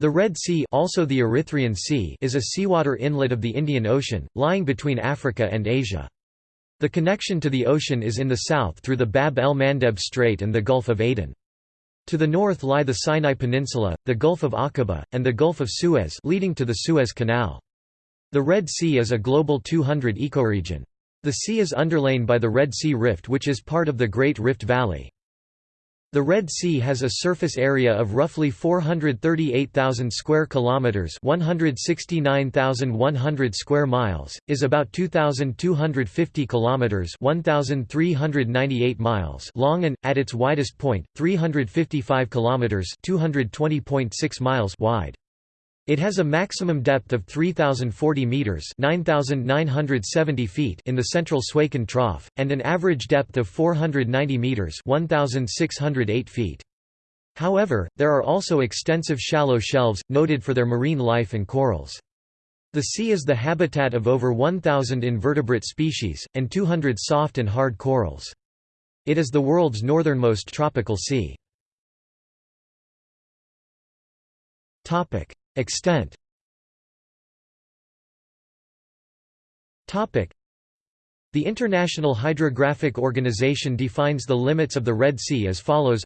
The Red Sea, also the Erythraean sea is a seawater inlet of the Indian Ocean, lying between Africa and Asia. The connection to the ocean is in the south through the Bab el-Mandeb Strait and the Gulf of Aden. To the north lie the Sinai Peninsula, the Gulf of Aqaba, and the Gulf of Suez leading to the Suez Canal. The Red Sea is a global 200 ecoregion. The sea is underlain by the Red Sea Rift which is part of the Great Rift Valley. The Red Sea has a surface area of roughly 438,000 square kilometers, 169,100 square miles, is about 2,250 kilometers, 1,398 miles long and at its widest point, 355 kilometers, 220.6 miles wide. It has a maximum depth of 3,040 meters (9,970 feet) in the central Suakin Trough, and an average depth of 490 meters (1,608 feet). However, there are also extensive shallow shelves, noted for their marine life and corals. The sea is the habitat of over 1,000 invertebrate species, and 200 soft and hard corals. It is the world's northernmost tropical sea. Extent. The International Hydrographic Organization defines the limits of the Red Sea as follows.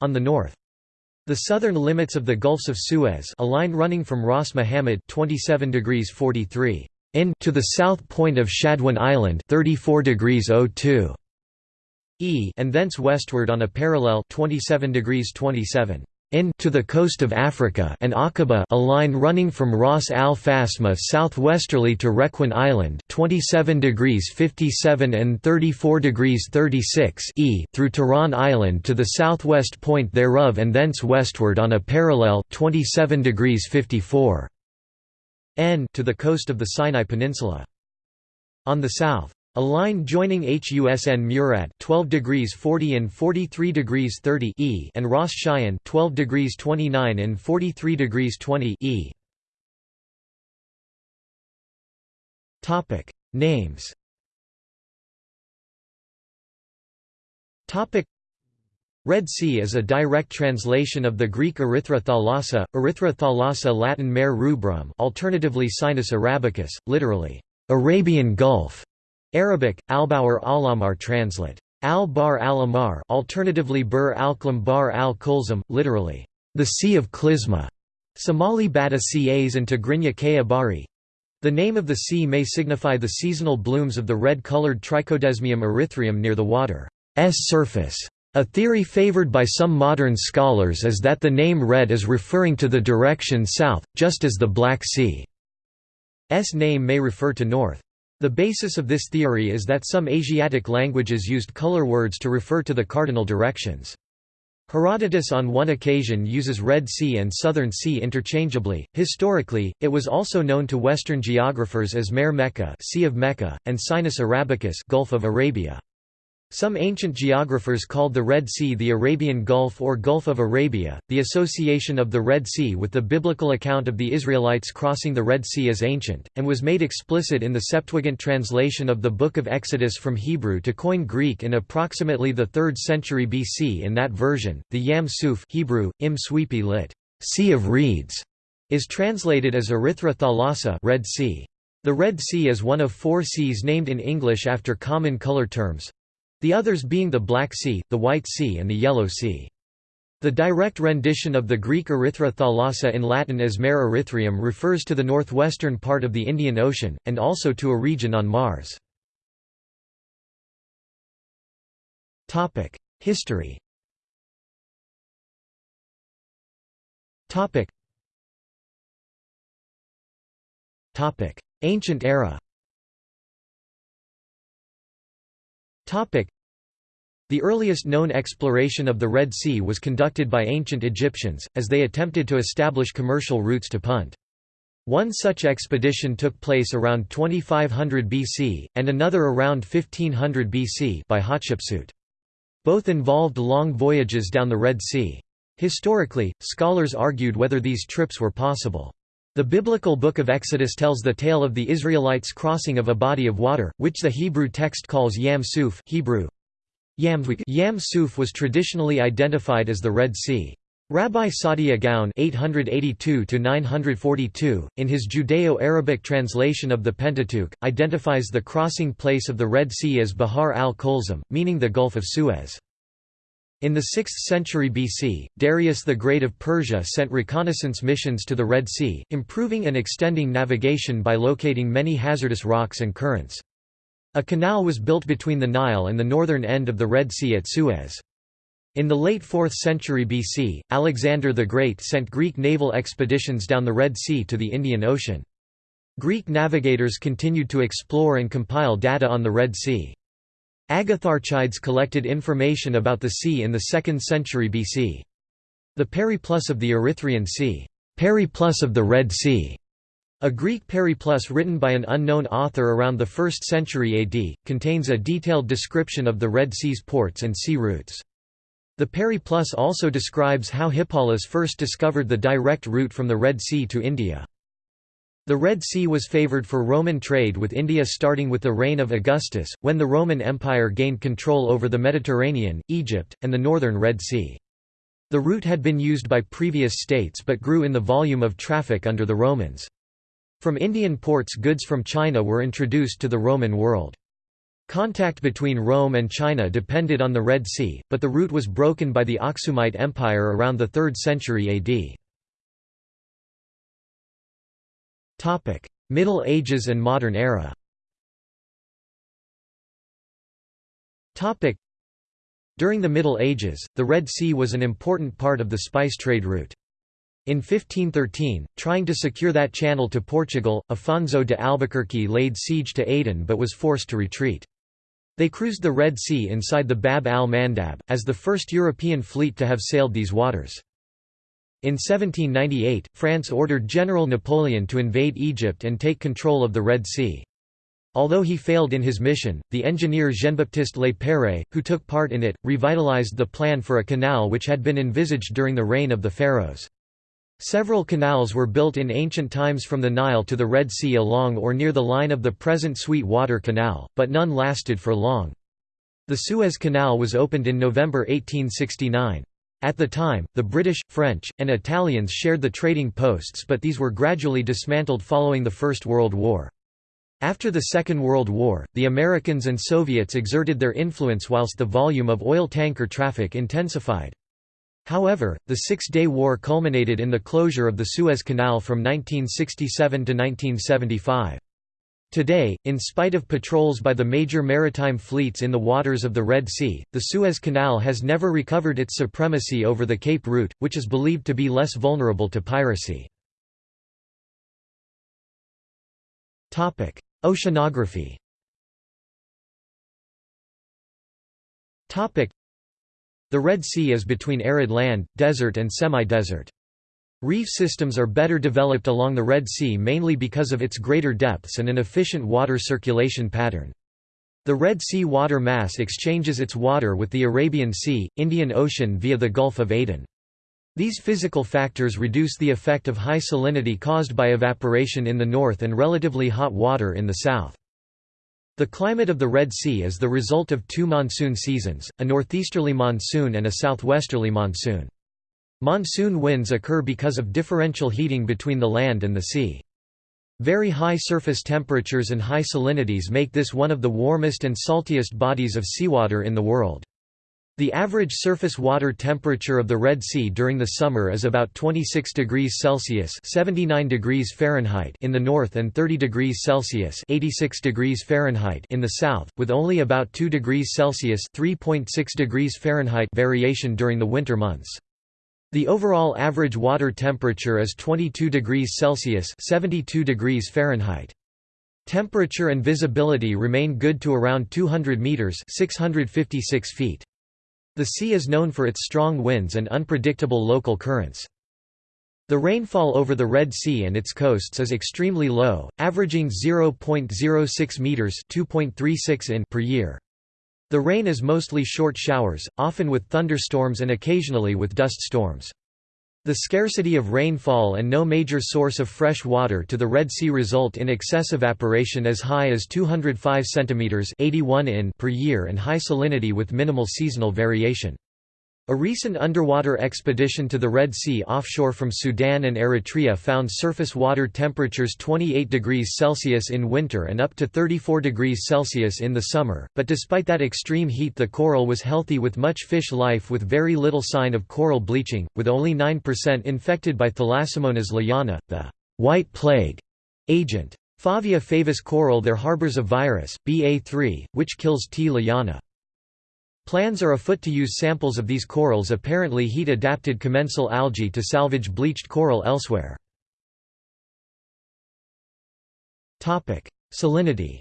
On the north. The southern limits of the Gulfs of Suez a line running from Ras Muhammad 27 degrees 43 in to the south point of Shadwan Island 34 degrees 02 e and thence westward on a parallel 27 degrees 27 in to the coast of Africa and Aqaba a line running from Ras Al Fasma southwesterly to Requin Island 27 degrees 57 and 34 degrees 36 e through Tiran Island to the southwest point thereof and thence westward on a parallel 27 degrees 54 n to the coast of the Sinai Peninsula. On the south a line joining HUSN Murad 12 degrees 40 and 43 degrees 30 E and Ras Shayyan 12 degrees 29 and 43 degrees 20 E. Topic Names Topic Red Sea is a direct translation of the Greek Erythra thalassa, Erythra thalassa Latin Mare rubrum alternatively Sinus arabicus, literally, Arabian Gulf. Arabic, Albauer Alamar translate. Al-Bar al-Amar alternatively Bur al-Klam Bar al-Kulzum, literally, the Sea of Klizma, Somali Bata Cas and Tigrinya Bari. The name of the sea may signify the seasonal blooms of the red-colored Trichodesmium erythraeum near the water's surface. A theory favored by some modern scholars is that the name red is referring to the direction south, just as the Black Sea's name may refer to north. The basis of this theory is that some Asiatic languages used color words to refer to the cardinal directions. Herodotus on one occasion uses Red Sea and Southern Sea interchangeably. Historically, it was also known to Western geographers as Mare Mecca, Sea of Mecca, and Sinus Arabicus, Gulf of Arabia. Some ancient geographers called the Red Sea the Arabian Gulf or Gulf of Arabia. The association of the Red Sea with the biblical account of the Israelites crossing the Red Sea is ancient, and was made explicit in the Septuagint translation of the Book of Exodus from Hebrew to Koine Greek in approximately the 3rd century BC. In that version, the Yam Suf Hebrew, Im Sweepi lit. Sea of Reeds, is translated as Erythra thalassa Red Sea. The Red Sea is one of four seas named in English after common color terms, the others being the Black Sea, the White Sea and the Yellow Sea. The direct rendition of the Greek Erythra thalassa in Latin as Mare erythraeum refers to the northwestern part of the Indian Ocean, and also to a region on Mars. History Ancient era the earliest known exploration of the Red Sea was conducted by ancient Egyptians, as they attempted to establish commercial routes to Punt. One such expedition took place around 2500 BC, and another around 1500 BC by Hatshepsut. Both involved long voyages down the Red Sea. Historically, scholars argued whether these trips were possible. The biblical book of Exodus tells the tale of the Israelites' crossing of a body of water, which the Hebrew text calls Yam Suf Hebrew, Yam Suf was traditionally identified as the Red Sea. Rabbi Saadia Gaon (882–942), in his Judeo-Arabic translation of the Pentateuch, identifies the crossing place of the Red Sea as Bahar al-Kulzum, meaning the Gulf of Suez. In the 6th century BC, Darius the Great of Persia sent reconnaissance missions to the Red Sea, improving and extending navigation by locating many hazardous rocks and currents. A canal was built between the Nile and the northern end of the Red Sea at Suez. In the late 4th century BC, Alexander the Great sent Greek naval expeditions down the Red Sea to the Indian Ocean. Greek navigators continued to explore and compile data on the Red Sea. Agatharchides collected information about the sea in the 2nd century BC. The Periplus of the Erythraean Sea, Periplus of the Red Sea, a Greek periplus written by an unknown author around the 1st century AD, contains a detailed description of the Red Sea's ports and sea routes. The Periplus also describes how Hippalus first discovered the direct route from the Red Sea to India. The Red Sea was favored for Roman trade with India starting with the reign of Augustus, when the Roman Empire gained control over the Mediterranean, Egypt, and the northern Red Sea. The route had been used by previous states but grew in the volume of traffic under the Romans. From Indian ports goods from China were introduced to the Roman world. Contact between Rome and China depended on the Red Sea, but the route was broken by the Aksumite Empire around the 3rd century AD. Middle Ages and Modern Era During the Middle Ages, the Red Sea was an important part of the spice trade route. In 1513, trying to secure that channel to Portugal, Afonso de Albuquerque laid siege to Aden but was forced to retreat. They cruised the Red Sea inside the Bab al-Mandab, as the first European fleet to have sailed these waters. In 1798, France ordered General Napoleon to invade Egypt and take control of the Red Sea. Although he failed in his mission, the engineer Jean-Baptiste Lepère, who took part in it, revitalized the plan for a canal which had been envisaged during the reign of the pharaohs. Several canals were built in ancient times from the Nile to the Red Sea along or near the line of the present Sweet Water Canal, but none lasted for long. The Suez Canal was opened in November 1869. At the time, the British, French, and Italians shared the trading posts but these were gradually dismantled following the First World War. After the Second World War, the Americans and Soviets exerted their influence whilst the volume of oil tanker traffic intensified. However, the Six-Day War culminated in the closure of the Suez Canal from 1967 to 1975. Today, in spite of patrols by the major maritime fleets in the waters of the Red Sea, the Suez Canal has never recovered its supremacy over the Cape route, which is believed to be less vulnerable to piracy. Oceanography the Red Sea is between arid land, desert and semi-desert. Reef systems are better developed along the Red Sea mainly because of its greater depths and an efficient water circulation pattern. The Red Sea water mass exchanges its water with the Arabian Sea, Indian Ocean via the Gulf of Aden. These physical factors reduce the effect of high salinity caused by evaporation in the north and relatively hot water in the south. The climate of the Red Sea is the result of two monsoon seasons, a northeasterly monsoon and a southwesterly monsoon. Monsoon winds occur because of differential heating between the land and the sea. Very high surface temperatures and high salinities make this one of the warmest and saltiest bodies of seawater in the world. The average surface water temperature of the Red Sea during the summer is about 26 degrees Celsius (79 degrees Fahrenheit) in the north and 30 degrees Celsius (86 degrees Fahrenheit) in the south, with only about 2 degrees Celsius (3.6 degrees Fahrenheit) variation during the winter months. The overall average water temperature is 22 degrees Celsius (72 degrees Fahrenheit). Temperature and visibility remain good to around 200 meters (656 feet). The sea is known for its strong winds and unpredictable local currents. The rainfall over the Red Sea and its coasts is extremely low, averaging 0.06 meters (2.36 in) per year. The rain is mostly short showers, often with thunderstorms and occasionally with dust storms. The scarcity of rainfall and no major source of fresh water to the Red Sea result in excess evaporation as high as 205 cm 81 in per year and high salinity with minimal seasonal variation. A recent underwater expedition to the Red Sea offshore from Sudan and Eritrea found surface water temperatures 28 degrees Celsius in winter and up to 34 degrees Celsius in the summer, but despite that extreme heat the coral was healthy with much fish life with very little sign of coral bleaching, with only 9% infected by Thalassomonas loyana, the «white plague» agent. Favia favus coral there harbors a virus, BA3, which kills T. loyana. Plans are afoot to use samples of these corals apparently heat-adapted commensal algae to salvage bleached coral elsewhere. Salinity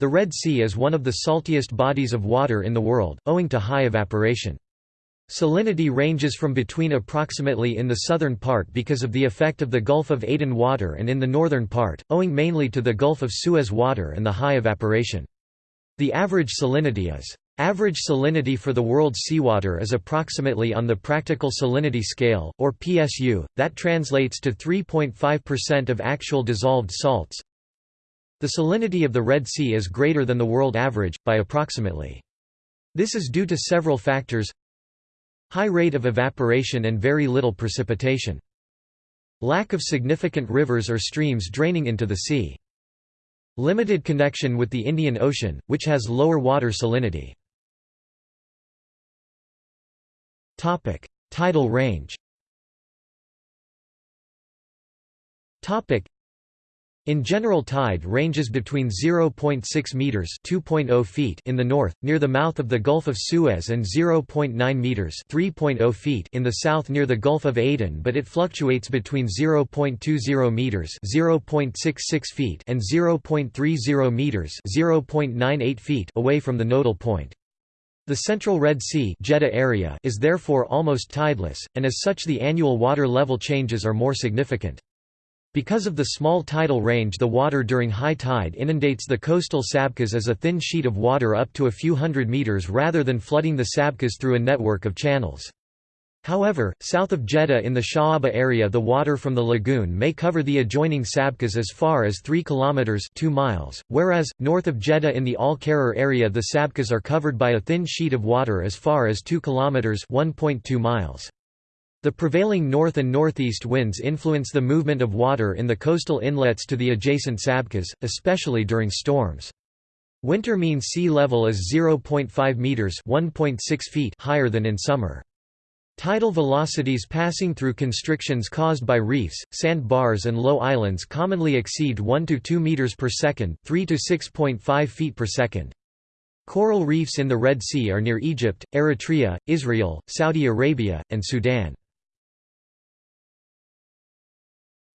The Red Sea is one of the saltiest bodies of water in the world, owing to high evaporation. Salinity ranges from between approximately in the southern part because of the effect of the Gulf of Aden water and in the northern part, owing mainly to the Gulf of Suez water and the high evaporation. The average salinity is Average salinity for the world's seawater is approximately on the practical salinity scale, or PSU, that translates to 3.5% of actual dissolved salts. The salinity of the Red Sea is greater than the world average, by approximately. This is due to several factors High rate of evaporation and very little precipitation. Lack of significant rivers or streams draining into the sea. Limited connection with the Indian Ocean, which has lower water salinity. Tidal range in general tide ranges between 0.6 meters (2.0 feet) in the north near the mouth of the Gulf of Suez and 0.9 meters (3.0 feet) in the south near the Gulf of Aden, but it fluctuates between 0.20 meters (0.66 feet) and 0.30 meters (0.98 feet) away from the nodal point. The central Red Sea Jeddah area is therefore almost tideless, and as such the annual water level changes are more significant. Because of the small tidal range the water during high tide inundates the coastal sabkhas as a thin sheet of water up to a few hundred meters rather than flooding the sabkhas through a network of channels. However, south of Jeddah in the Sha'aba area the water from the lagoon may cover the adjoining sabkhas as far as 3 kilometers 2 miles, whereas north of Jeddah in the Al-Qarar area the sabkhas are covered by a thin sheet of water as far as 2 kilometers 1.2 miles. The prevailing north and northeast winds influence the movement of water in the coastal inlets to the adjacent sabkhas, especially during storms. Winter mean sea level is 0.5 meters (1.6 feet) higher than in summer. Tidal velocities passing through constrictions caused by reefs, sand bars and low islands commonly exceed 1 to 2 meters per second, 3 to 6.5 feet per second. Coral reefs in the Red Sea are near Egypt, Eritrea, Israel, Saudi Arabia, and Sudan.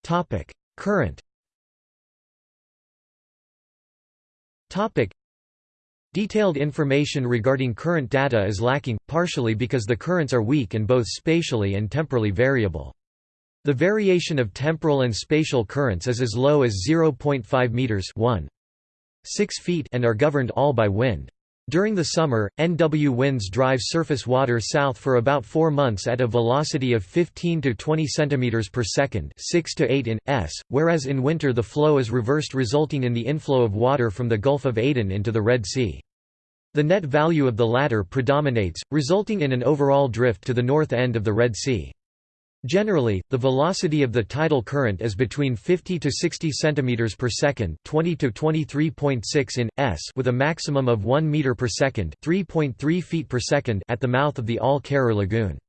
Topic: Current. Topic: Detailed information regarding current data is lacking, partially because the currents are weak and both spatially and temporally variable. The variation of temporal and spatial currents is as low as 0.5 meters, 1. 6 feet and are governed all by wind. During the summer, NW winds drive surface water south for about 4 months at a velocity of 15 to 20 cm per second 6 to 8 in, s, whereas in winter the flow is reversed resulting in the inflow of water from the Gulf of Aden into the Red Sea. The net value of the latter predominates, resulting in an overall drift to the north end of the Red Sea. Generally, the velocity of the tidal current is between 50 to 60 cm per second, 20 to 23.6 in s, with a maximum of 1 meter per second, 3.3 feet per second at the mouth of the Al-Qarar lagoon.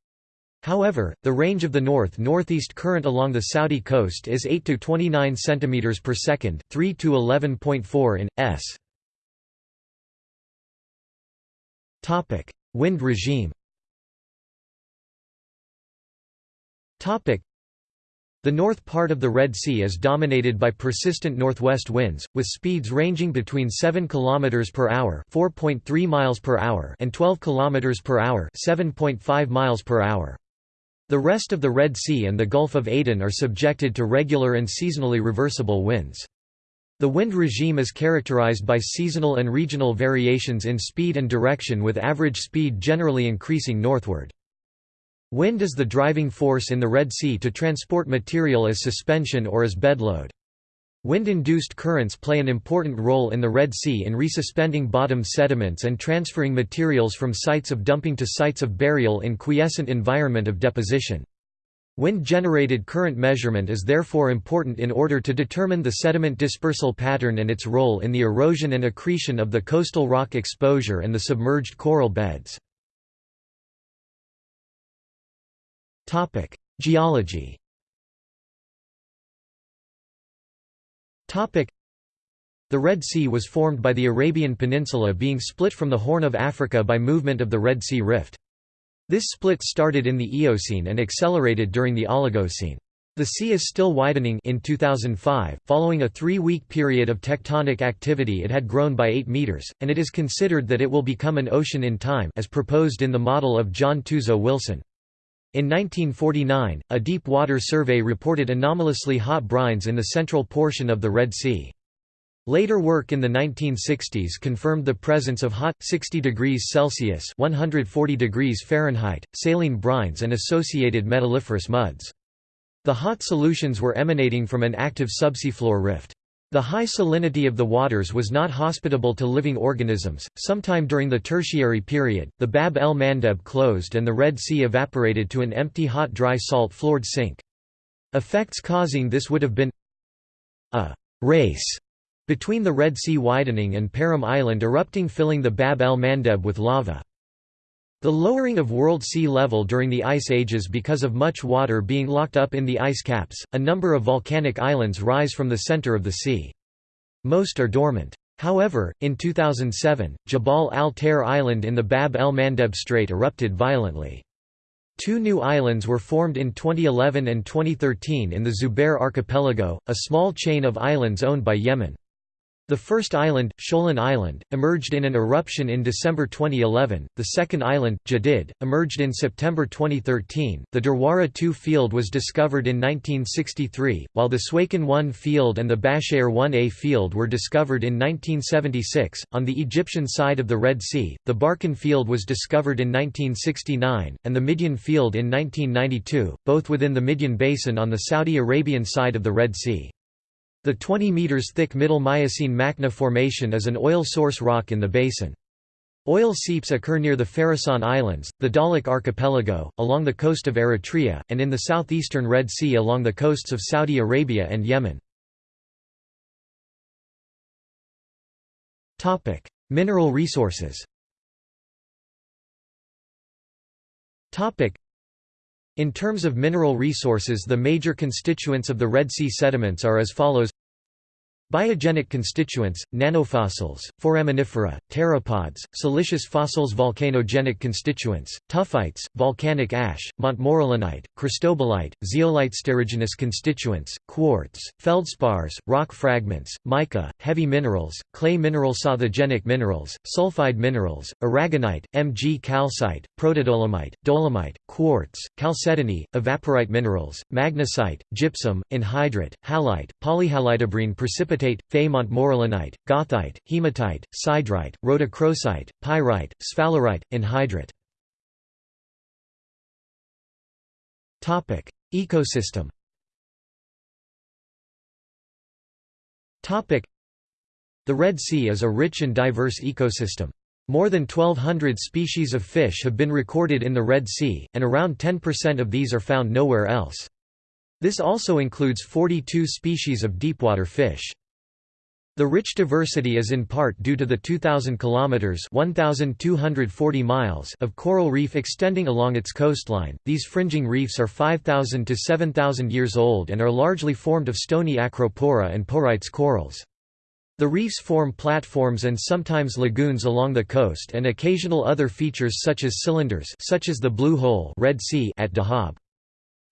However, the range of the north-northeast current along the Saudi coast is 8 to 29 cm per second, 3 to 11.4 in s. Topic: Wind regime. The north part of the Red Sea is dominated by persistent northwest winds, with speeds ranging between 7 km per hour (4.3 miles per hour) and 12 km per hour (7.5 miles per hour). The rest of the Red Sea and the Gulf of Aden are subjected to regular and seasonally reversible winds. The wind regime is characterized by seasonal and regional variations in speed and direction with average speed generally increasing northward. Wind is the driving force in the Red Sea to transport material as suspension or as bedload. Wind-induced currents play an important role in the Red Sea in resuspending bottom sediments and transferring materials from sites of dumping to sites of burial in quiescent environment of deposition. Wind-generated current measurement is therefore important in order to determine the sediment dispersal pattern and its role in the erosion and accretion of the coastal rock exposure and the submerged coral beds. Geology Topic: The Red Sea was formed by the Arabian Peninsula being split from the Horn of Africa by movement of the Red Sea Rift. This split started in the Eocene and accelerated during the Oligocene. The sea is still widening in 2005, following a three-week period of tectonic activity it had grown by 8 meters, and it is considered that it will become an ocean in time as proposed in the model of John Tuzo Wilson. In 1949, a deep water survey reported anomalously hot brines in the central portion of the Red Sea. Later work in the 1960s confirmed the presence of hot 60 degrees Celsius (140 degrees Fahrenheit) saline brines and associated metalliferous muds. The hot solutions were emanating from an active subseafloor rift. The high salinity of the waters was not hospitable to living organisms. Sometime during the Tertiary period, the Bab el Mandeb closed and the Red Sea evaporated to an empty hot dry salt floored sink. Effects causing this would have been a race between the Red Sea widening and Perim Island erupting filling the Bab el Mandeb with lava. The lowering of world sea level during the ice ages because of much water being locked up in the ice caps, a number of volcanic islands rise from the center of the sea. Most are dormant. However, in 2007, Jabal al-Tair Island in the Bab el-Mandeb Strait erupted violently. Two new islands were formed in 2011 and 2013 in the Zubair Archipelago, a small chain of islands owned by Yemen. The first island, Sholan Island, emerged in an eruption in December 2011. The second island, Jadid, emerged in September 2013. The Darwara 2 field was discovered in 1963, while the Suakin 1 field and the Bashair 1A field were discovered in 1976. On the Egyptian side of the Red Sea, the Barkan field was discovered in 1969, and the Midian field in 1992, both within the Midian Basin on the Saudi Arabian side of the Red Sea. The 20 meters thick Middle Miocene Makna Formation is an oil source rock in the basin. Oil seeps occur near the Farasan Islands, the Dahlak Archipelago, along the coast of Eritrea, and in the southeastern Red Sea along the coasts of Saudi Arabia and Yemen. Mineral resources in terms of mineral resources the major constituents of the Red Sea sediments are as follows Biogenic constituents, nannofossils, foraminifera, pteropods, siliceous fossils Volcanogenic constituents, tuffites, volcanic ash, montmorillonite, cristobalite, zeolite Terrigenous constituents, quartz, feldspars, rock fragments, mica, heavy minerals, clay mineral Authigenic minerals, sulfide minerals, aragonite, Mg calcite, protodolomite, dolomite, quartz, chalcedony, evaporite minerals, magnesite, gypsum, anhydrite, halite, polyhalitebrine precipitate precipitate, Fe montmorillonite, goethite, hematite, siderite, rhodochrosite, pyrite, sphalerite, anhydrite. Ecosystem The Red Sea is a rich and diverse ecosystem. More than 1,200 species of fish have been recorded in the Red Sea, and around 10% of these are found nowhere else. This also includes 42 species of deepwater fish. The rich diversity is in part due to the 2,000 kilometers (1,240 miles) of coral reef extending along its coastline. These fringing reefs are 5,000 to 7,000 years old and are largely formed of stony acropora and porites corals. The reefs form platforms and sometimes lagoons along the coast and occasional other features such as cylinders such as the Blue Hole Red sea at Dahab.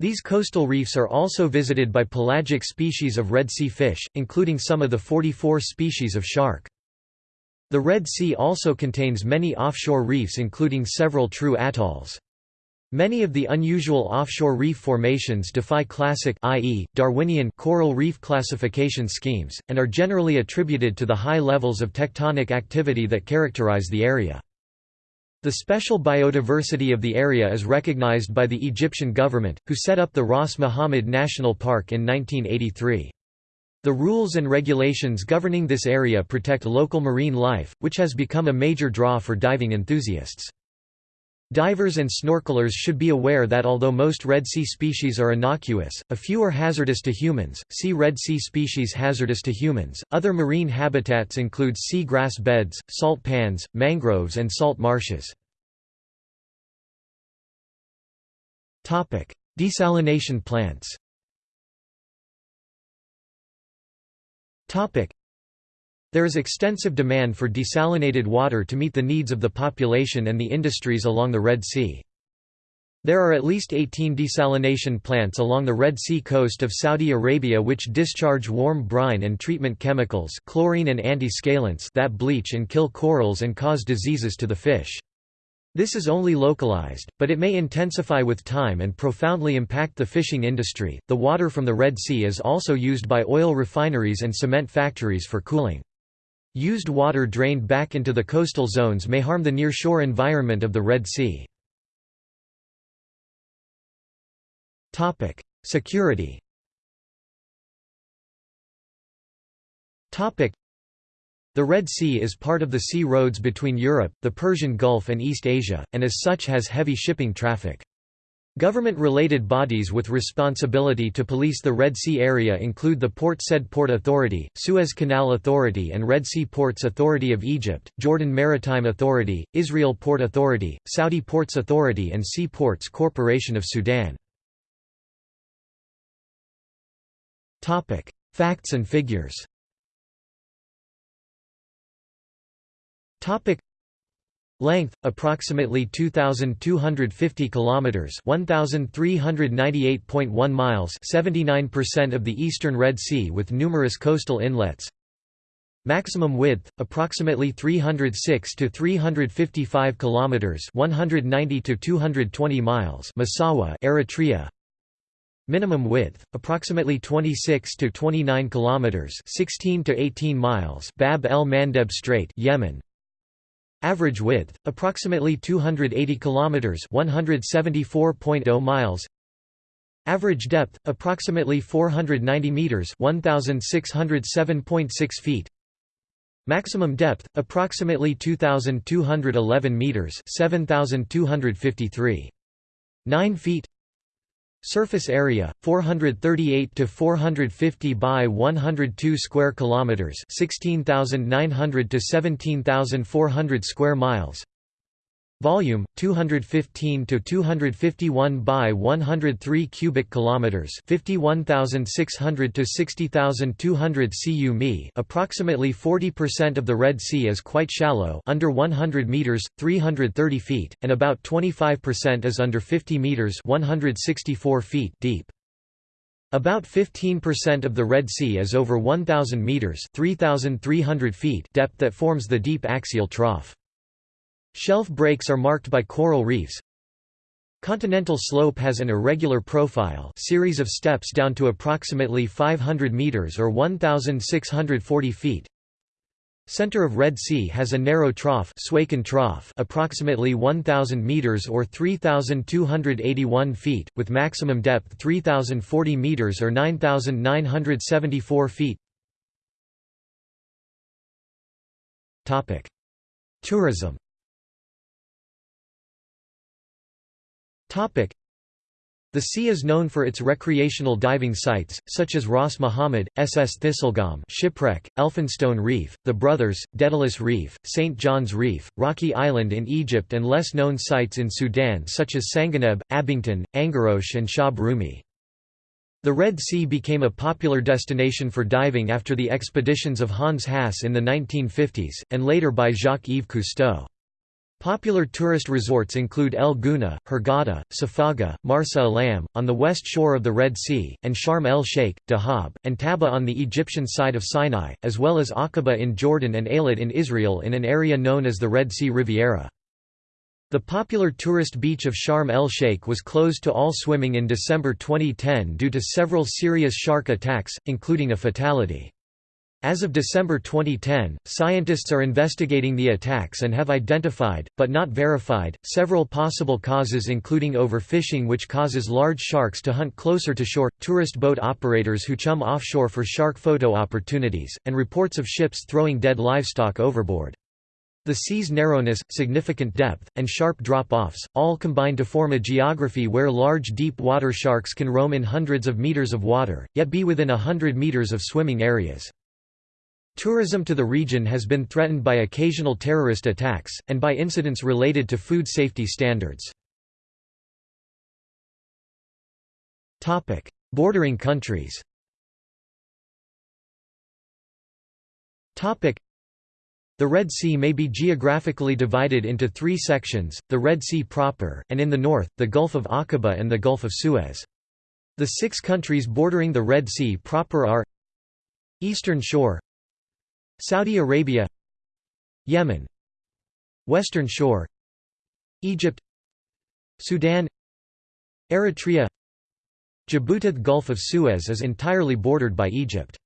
These coastal reefs are also visited by pelagic species of Red Sea fish, including some of the 44 species of shark. The Red Sea also contains many offshore reefs including several true atolls. Many of the unusual offshore reef formations defy classic i.e., Darwinian coral reef classification schemes, and are generally attributed to the high levels of tectonic activity that characterize the area. The special biodiversity of the area is recognized by the Egyptian government, who set up the Ras Muhammad National Park in 1983. The rules and regulations governing this area protect local marine life, which has become a major draw for diving enthusiasts. Divers and snorkelers should be aware that although most Red Sea species are innocuous, a few are hazardous to humans. See Red Sea species hazardous to humans. Other marine habitats include sea grass beds, salt pans, mangroves, and salt marshes. Topic: Desalination plants. Topic: there is extensive demand for desalinated water to meet the needs of the population and the industries along the Red Sea. There are at least 18 desalination plants along the Red Sea coast of Saudi Arabia which discharge warm brine and treatment chemicals chlorine and that bleach and kill corals and cause diseases to the fish. This is only localized, but it may intensify with time and profoundly impact the fishing industry. The water from the Red Sea is also used by oil refineries and cement factories for cooling. Used water drained back into the coastal zones may harm the near-shore environment of the Red Sea. Security The Red Sea is part of the sea roads between Europe, the Persian Gulf and East Asia, and as such has heavy shipping traffic. Government-related bodies with responsibility to police the Red Sea area include the Port Said Port Authority, Suez Canal Authority and Red Sea Ports Authority of Egypt, Jordan Maritime Authority, Israel Port Authority, Saudi Ports Authority and Sea Ports Corporation of Sudan. Facts and figures Length approximately 2250 kilometers, 1398.1 miles, 79% of the eastern Red Sea with numerous coastal inlets. Maximum width approximately 306 to 355 kilometers, 190 to 220 miles. Massawa, Eritrea. Minimum width approximately 26 to 29 kilometers, 16 to 18 miles. Bab el Mandeb Strait, Yemen. Average width approximately 280 kilometers, 174.0 miles. Average depth approximately 490 meters, 1607.6 feet. Maximum depth approximately 2211 meters, 7253. 9 feet Surface area 438 to 450 by 102 square kilometers, 16,900 to 17,400 square miles. Volume 215 to 251 by 103 cubic kilometers, 51,600 to 60,200 cu mi. Approximately 40% of the Red Sea is quite shallow, under 100 meters, 330 feet, and about 25% is under 50 meters, 164 feet deep. About 15% of the Red Sea is over 1,000 meters, 3,300 feet depth that forms the deep axial trough. Shelf breaks are marked by coral reefs. Continental slope has an irregular profile series of steps down to approximately 500 meters or 1,640 feet. Center of Red Sea has a narrow trough, trough approximately 1,000 meters or 3,281 feet, with maximum depth 3,040 meters or 9,974 feet. Tourism The sea is known for its recreational diving sites, such as Ras Muhammad, SS Thistlegorm shipwreck, Elphinstone Reef, The Brothers, Daedalus Reef, St. John's Reef, Rocky Island in Egypt and less-known sites in Sudan such as Sanganeb, Abington, Angarosh and Shab Rumi. The Red Sea became a popular destination for diving after the expeditions of Hans Haas in the 1950s, and later by Jacques-Yves Cousteau. Popular tourist resorts include El Gouna, Hurghada, Safaga, Marsa Alam, on the west shore of the Red Sea, and Sharm el-Sheikh, Dahab, and Taba on the Egyptian side of Sinai, as well as Aqaba in Jordan and Eilat in Israel in an area known as the Red Sea Riviera. The popular tourist beach of Sharm el-Sheikh was closed to all swimming in December 2010 due to several serious shark attacks, including a fatality. As of December 2010, scientists are investigating the attacks and have identified, but not verified, several possible causes including overfishing which causes large sharks to hunt closer to shore, tourist boat operators who chum offshore for shark photo opportunities, and reports of ships throwing dead livestock overboard. The sea's narrowness, significant depth, and sharp drop-offs, all combine to form a geography where large deep water sharks can roam in hundreds of meters of water, yet be within a hundred meters of swimming areas. Tourism to the region has been threatened by occasional terrorist attacks, and by incidents related to food safety standards. Bordering countries the Red Sea may be geographically divided into three sections, the Red Sea proper, and in the north, the Gulf of Aqaba and the Gulf of Suez. The six countries bordering the Red Sea proper are Eastern Shore Saudi Arabia Yemen Western Shore Egypt Sudan Eritrea Djibouti The Gulf of Suez is entirely bordered by Egypt.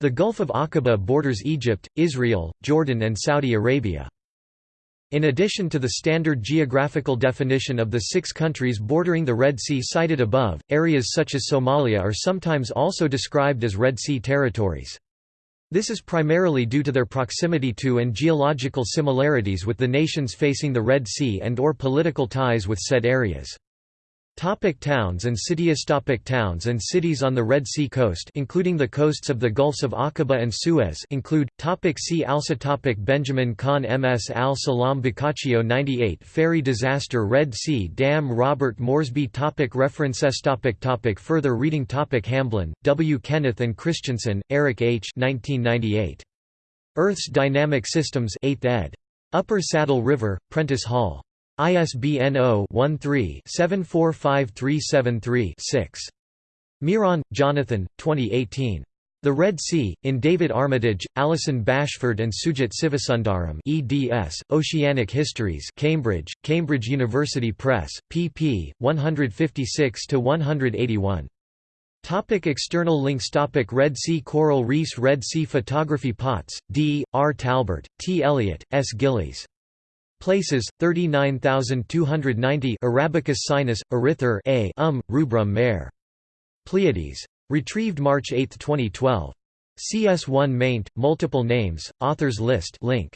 The Gulf of Aqaba borders Egypt, Israel, Jordan and Saudi Arabia. In addition to the standard geographical definition of the six countries bordering the Red Sea cited above, areas such as Somalia are sometimes also described as Red Sea territories. This is primarily due to their proximity to and geological similarities with the nations facing the Red Sea and or political ties with said areas. Topic towns and cities Topic Towns and cities on the Red Sea coast including the coasts of the Gulfs of Aqaba and Suez include, topic See also topic Benjamin Khan Ms Al-Salam Boccaccio 98 Ferry disaster Red Sea Dam Robert Moresby topic References topic topic Further reading topic Hamblin, W. Kenneth and Christensen, Eric H. 1998. Earth's Dynamic Systems 8th ed. Upper Saddle River, Prentice Hall. ISBN 0-13-745373-6. Miran, Jonathan, 2018. The Red Sea, in David Armitage, Alison Bashford and Sujit Sivasundaram eds, Oceanic Histories Cambridge, Cambridge University Press, pp. 156–181. Topic external links Topic Red Sea Coral Reefs Red Sea Photography Potts, D. R. Talbert, T. Elliott, S. Gillies Places 39290 Arabicus sinus eryther A. Um rubrum mare Pleiades. Retrieved March 8, 2012 CS1 maint multiple names authors list link